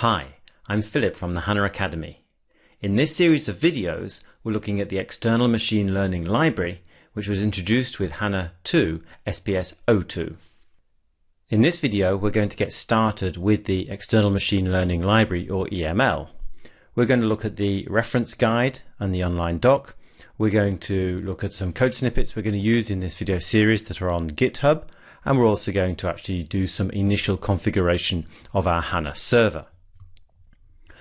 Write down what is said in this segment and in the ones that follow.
Hi, I'm Philip from the HANA Academy. In this series of videos, we're looking at the External Machine Learning Library, which was introduced with HANA 2 SPS 02. In this video, we're going to get started with the External Machine Learning Library, or EML. We're going to look at the reference guide and the online doc. We're going to look at some code snippets we're going to use in this video series that are on GitHub, and we're also going to actually do some initial configuration of our HANA server.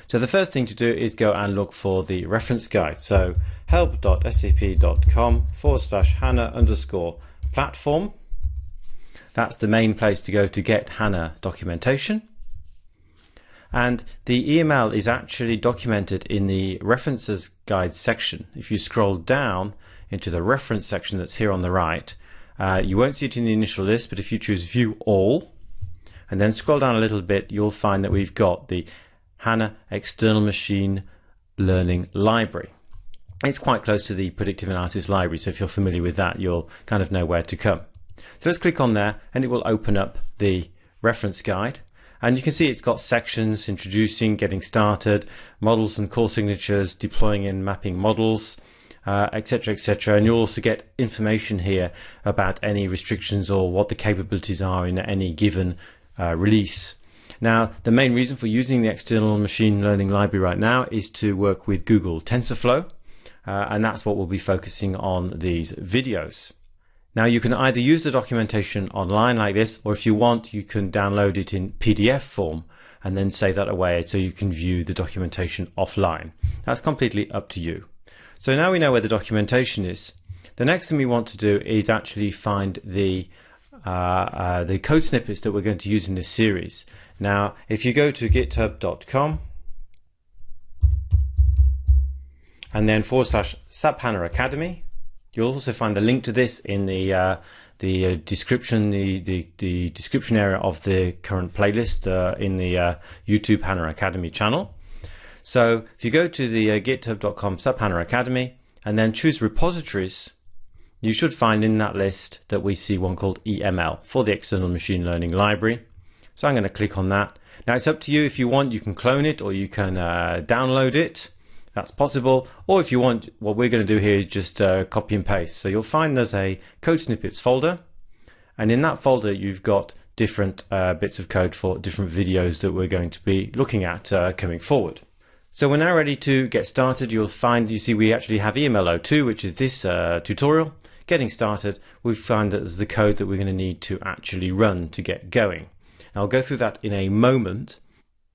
So the first thing to do is go and look for the reference guide. So help.sap.com forward slash HANA underscore platform. That's the main place to go to get HANA documentation. And the EML is actually documented in the references guide section. If you scroll down into the reference section that's here on the right, uh, you won't see it in the initial list, but if you choose view all and then scroll down a little bit, you'll find that we've got the HANA External Machine Learning Library. It's quite close to the predictive analysis library, so if you're familiar with that, you'll kind of know where to come. So let's click on there and it will open up the reference guide. And you can see it's got sections introducing, getting started, models and call signatures, deploying and mapping models, etc., uh, etc. Et and you'll also get information here about any restrictions or what the capabilities are in any given uh, release. Now, the main reason for using the external machine learning library right now is to work with Google TensorFlow, uh, and that's what we'll be focusing on these videos. Now, you can either use the documentation online like this, or if you want, you can download it in PDF form and then save that away so you can view the documentation offline. That's completely up to you. So now we know where the documentation is. The next thing we want to do is actually find the uh, uh, the code snippets that we're going to use in this series. Now, if you go to github.com and then forward slash SAP HANA Academy, you'll also find the link to this in the uh, the uh, description, the, the, the description area of the current playlist uh, in the uh, YouTube HANA Academy channel. So if you go to the uh, github.com SAP HANA Academy and then choose repositories, you should find in that list that we see one called EML for the External Machine Learning Library. So I'm going to click on that. Now it's up to you if you want, you can clone it or you can uh, download it. That's possible. Or if you want, what we're going to do here is just uh, copy and paste. So you'll find there's a code snippets folder. And in that folder, you've got different uh, bits of code for different videos that we're going to be looking at uh, coming forward. So we're now ready to get started. You'll find, you see, we actually have EML02, which is this uh, tutorial. Getting started, we find that there's the code that we're going to need to actually run to get going. I'll go through that in a moment.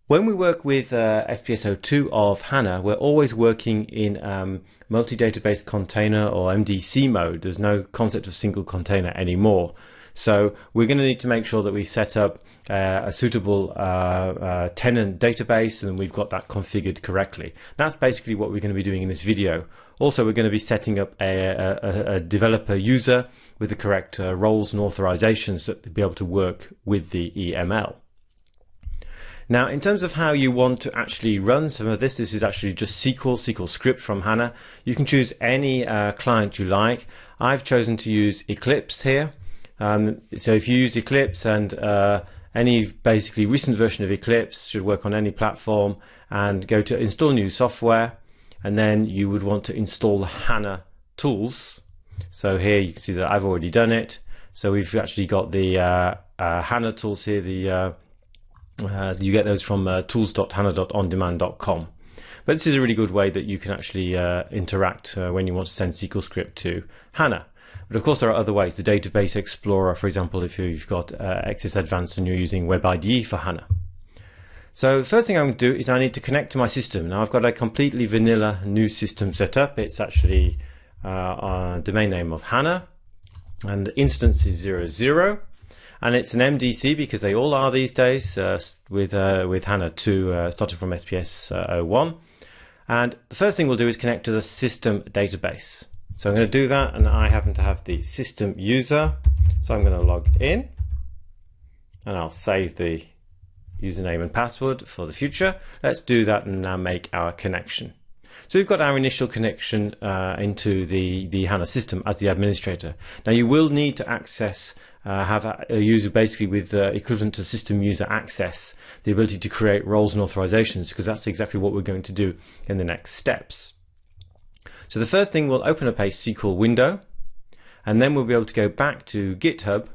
When we work with uh, SPS02 of HANA, we're always working in um, multi-database container or MDC mode. There's no concept of single container anymore. So we're going to need to make sure that we set up uh, a suitable uh, uh, tenant database and we've got that configured correctly. That's basically what we're going to be doing in this video. Also, we're going to be setting up a, a, a developer user with the correct uh, roles and authorizations to be able to work with the EML. Now, in terms of how you want to actually run some of this, this is actually just SQL, SQL script from HANA. You can choose any uh, client you like. I've chosen to use Eclipse here. Um, so if you use Eclipse and uh, any basically recent version of Eclipse should work on any platform and go to install new software and then you would want to install the HANA tools so here you can see that I've already done it. So we've actually got the uh, uh, HANA tools here. The uh, uh you get those from uh, tools.hana.ondemand.com. But this is a really good way that you can actually uh, interact when you want to send SQL script to HANA. But of course, there are other ways. The Database Explorer, for example, if you've got XS Advanced and you're using WebIDE for HANA. So the first thing I'm going to do is I need to connect to my system. Now I've got a completely vanilla new system set up. It's actually uh, domain name of HANA and the instance is 00 and it's an MDC because they all are these days uh, with uh, with HANA 2 uh, starting from SPS uh, 01 and the first thing we'll do is connect to the system database so I'm going to do that and I happen to have the system user so I'm going to log in and I'll save the username and password for the future let's do that and now make our connection So we've got our initial connection uh, into the, the HANA system as the administrator. Now you will need to access, uh, have a, user basically with uh, equivalent to system user access, the ability to create roles and authorizations, because that's exactly what we're going to do in the next steps. So the first thing, we'll open up a SQL window, and then we'll be able to go back to GitHub,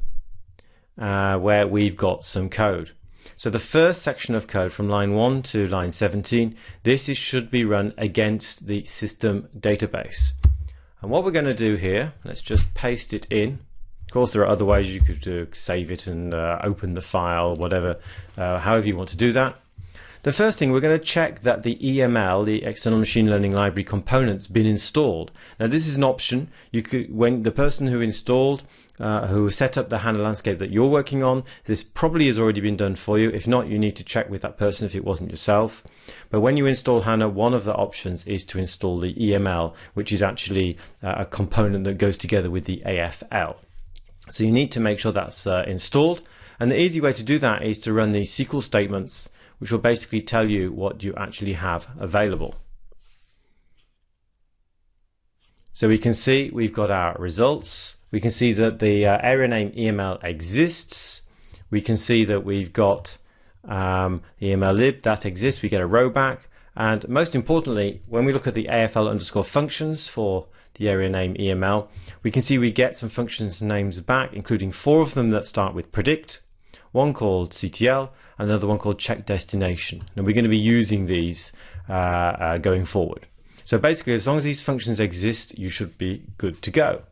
uh, where we've got some code. So the first section of code from line 1 to line 17, this is, should be run against the system database. And what we're going to do here, let's just paste it in. Of course, there are other ways you could uh, save it and uh, open the file, whatever, uh, however you want to do that. The first thing, we're going to check that the EML, the External Machine Learning Library component's been installed. Now, this is an option. You could, when the person who installed uh, who set up the HANA landscape that you're working on. This probably has already been done for you. If not, you need to check with that person if it wasn't yourself. But when you install HANA, one of the options is to install the EML, which is actually uh, a component that goes together with the AFL. So you need to make sure that's uh, installed. And the easy way to do that is to run these SQL statements, which will basically tell you what you actually have available. So we can see we've got our results we can see that the uh, area name EML exists. We can see that we've got um, EML lib that exists. We get a row back. And most importantly, when we look at the AFL underscore functions for the area name EML, we can see we get some functions names back, including four of them that start with predict, one called CTL, and another one called check destination. And we're going to be using these uh, uh, going forward. So basically, as long as these functions exist, you should be good to go.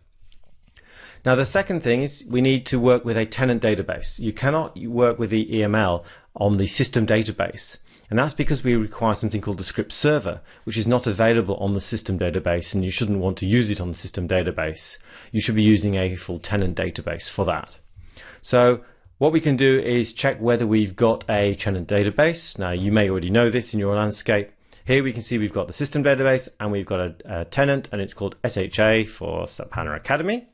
Now, the second thing is we need to work with a tenant database. You cannot work with the EML on the system database. And that's because we require something called the script server, which is not available on the system database, and you shouldn't want to use it on the system database. You should be using a full tenant database for that. So what we can do is check whether we've got a tenant database. Now, you may already know this in your landscape. Here we can see we've got the system database and we've got a, a tenant and it's called SHA for SAP HANA Academy.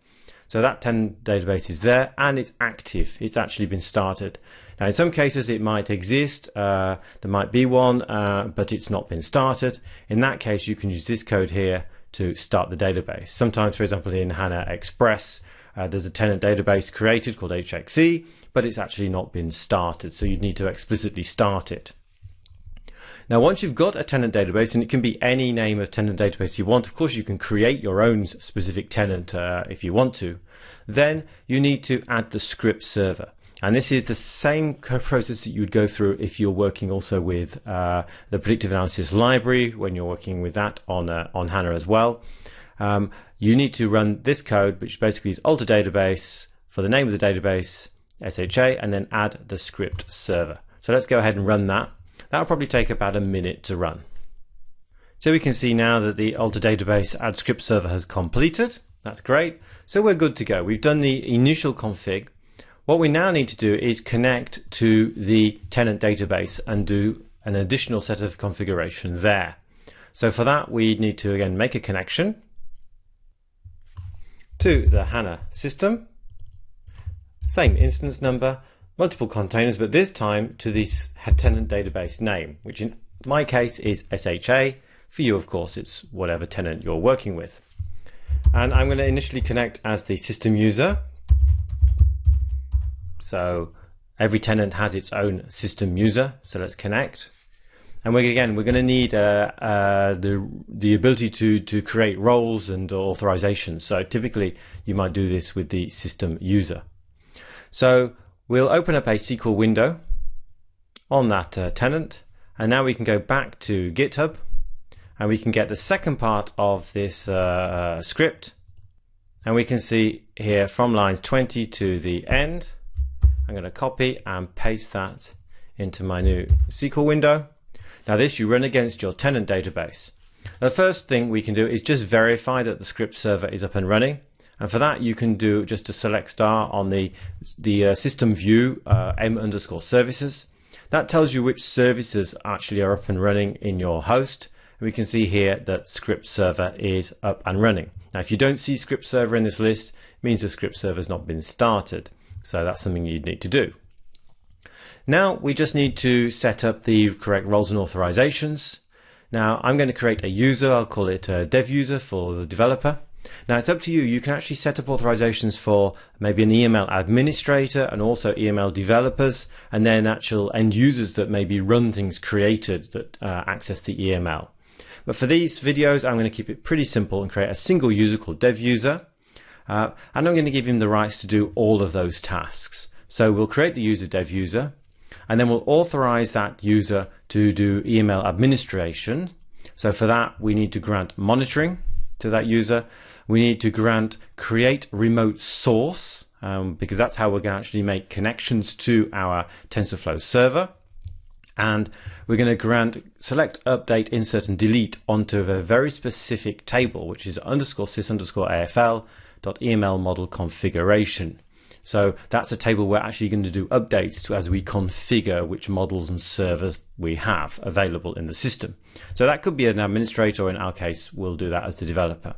So that tenant database is there and it's active. It's actually been started. Now, in some cases, it might exist. Uh, there might be one, uh, but it's not been started. In that case, you can use this code here to start the database. Sometimes, for example, in HANA Express, uh, there's a tenant database created called HXE, but it's actually not been started. So you'd need to explicitly start it. Now, once you've got a tenant database, and it can be any name of tenant database you want, of course, you can create your own specific tenant uh, if you want to, then you need to add the script server. And this is the same process that you would go through if you're working also with uh, the predictive analysis library when you're working with that on uh, on HANA as well. Um, you need to run this code, which basically is alter database for the name of the database, SHA, and then add the script server. So let's go ahead and run that. That'll probably take about a minute to run. So we can see now that the alter database add script server has completed. That's great. So we're good to go. We've done the initial config. What we now need to do is connect to the tenant database and do an additional set of configuration there. So for that, we need to again make a connection to the HANA system. Same instance number, multiple containers, but this time to this tenant database name, which in my case is SHA. For you, of course, it's whatever tenant you're working with. And I'm going to initially connect as the system user. So every tenant has its own system user. So let's connect. And we're, again, we're going to need uh, uh, the the ability to to create roles and authorizations. So typically, you might do this with the system user. So We'll open up a SQL window on that uh, tenant and now we can go back to GitHub and we can get the second part of this uh, uh, script. And we can see here from lines 20 to the end. I'm going to copy and paste that into my new SQL window. Now this you run against your tenant database. Now, the first thing we can do is just verify that the script server is up and running and for that, you can do just a select star on the, the uh, system view uh, m underscore services. That tells you which services actually are up and running in your host. And we can see here that script server is up and running. Now, if you don't see script server in this list, it means the script server has not been started. So that's something you'd need to do. Now we just need to set up the correct roles and authorizations. Now I'm going to create a user, I'll call it a dev user for the developer. Now it's up to you. You can actually set up authorizations for maybe an EML administrator and also EML developers, and then actual end users that maybe run things created that uh, access the EML. But for these videos, I'm going to keep it pretty simple and create a single user called dev user. Uh, and I'm going to give him the rights to do all of those tasks. So we'll create the user dev user, and then we'll authorize that user to do EML administration. So for that, we need to grant monitoring to that user. We need to grant create remote source um, because that's how we're going to actually make connections to our TensorFlow server. And we're going to grant select, update, insert, and delete onto a very specific table, which is underscore sys underscore AFL dot EML model configuration. So that's a table we're actually going to do updates to as we configure which models and servers we have available in the system. So that could be an administrator, or in our case, we'll do that as the developer.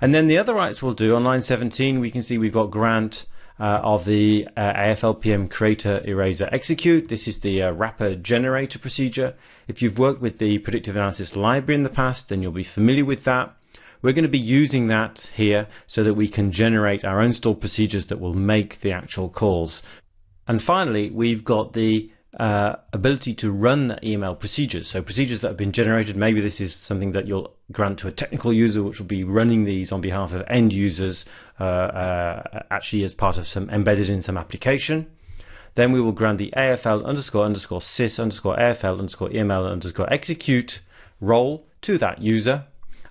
And then the other rights we'll do on line 17, we can see we've got grant uh, of the uh, AFLPM creator eraser execute. This is the uh, wrapper generator procedure. If you've worked with the predictive analysis library in the past, then you'll be familiar with that. We're going to be using that here so that we can generate our own stored procedures that will make the actual calls. And finally, we've got the uh, ability to run EML procedures. So procedures that have been generated, maybe this is something that you'll grant to a technical user, which will be running these on behalf of end users, uh, uh, actually as part of some embedded in some application. Then we will grant the AFL underscore underscore sys underscore AFL underscore EML underscore execute role to that user.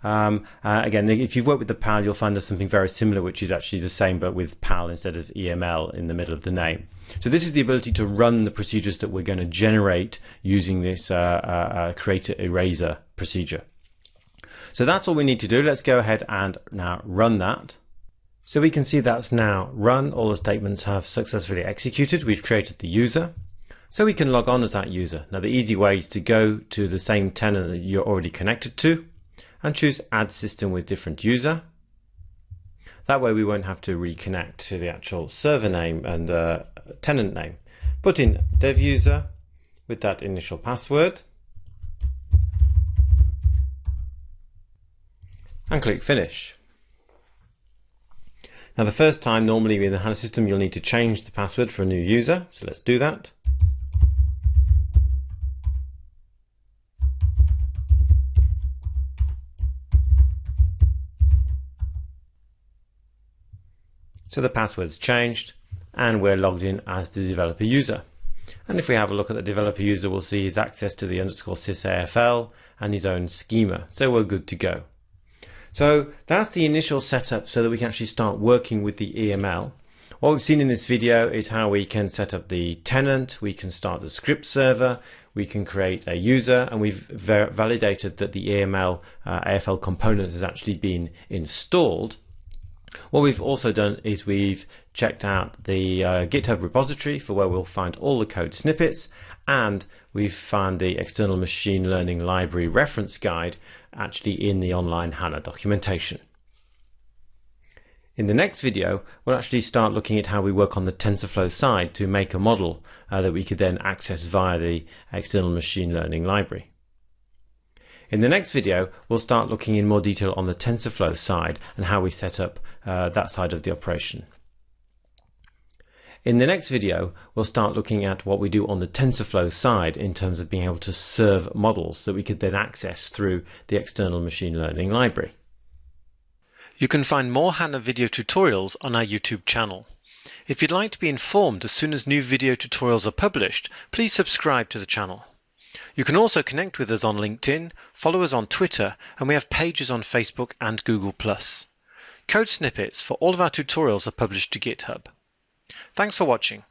Um, uh, again, if you've worked with the PAL, you'll find there's something very similar, which is actually the same, but with PAL instead of EML in the middle of the name. So this is the ability to run the procedures that we're going to generate using this uh, uh, uh, creator eraser procedure. So that's all we need to do. Let's go ahead and now run that. So we can see that's now run. All the statements have successfully executed. We've created the user. So we can log on as that user. Now the easy way is to go to the same tenant that you're already connected to and choose add system with different user. That way we won't have to reconnect to the actual server name and uh, tenant name. Put in dev user with that initial password and click finish. Now the first time normally in the HANA system you'll need to change the password for a new user, so let's do that. So the password's changed and we're logged in as the developer user. And if we have a look at the developer user, we'll see his access to the underscore sysafl and his own schema. So we're good to go. So that's the initial setup so that we can actually start working with the EML. What we've seen in this video is how we can set up the tenant, we can start the script server, we can create a user, and we've validated that the EML uh, AFL component has actually been installed. What we've also done is we've checked out the uh, GitHub repository for where we'll find all the code snippets and we've found the external machine learning library reference guide actually in the online HANA documentation. In the next video, we'll actually start looking at how we work on the TensorFlow side to make a model uh, that we could then access via the external machine learning library. In the next video, we'll start looking in more detail on the TensorFlow side and how we set up uh, that side of the operation. In the next video, we'll start looking at what we do on the TensorFlow side in terms of being able to serve models that we could then access through the external machine learning library. You can find more HANA video tutorials on our YouTube channel. If you'd like to be informed as soon as new video tutorials are published, please subscribe to the channel. You can also connect with us on LinkedIn, follow us on Twitter, and we have pages on Facebook and Google+. Code snippets for all of our tutorials are published to GitHub. Thanks for watching.